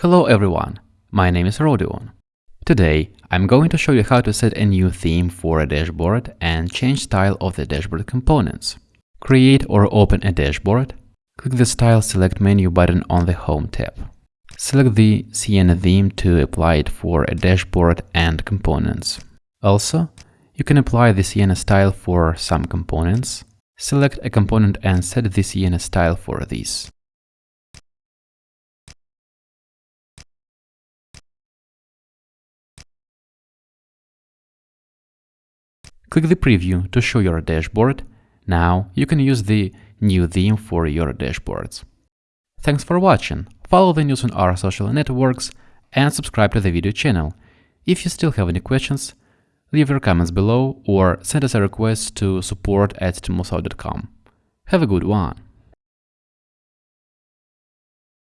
Hello everyone, my name is Rodion. Today, I'm going to show you how to set a new theme for a dashboard and change style of the dashboard components. Create or open a dashboard, click the Style Select menu button on the Home tab. Select the Sienna theme to apply it for a dashboard and components. Also, you can apply the Sienna style for some components. Select a component and set the Sienna style for these. Click the preview to show your dashboard. Now you can use the new theme for your dashboards. Thanks for watching. Follow the news on our social networks and subscribe to the video channel. If you still have any questions, leave your comments below or send us a request to support at Have a good one!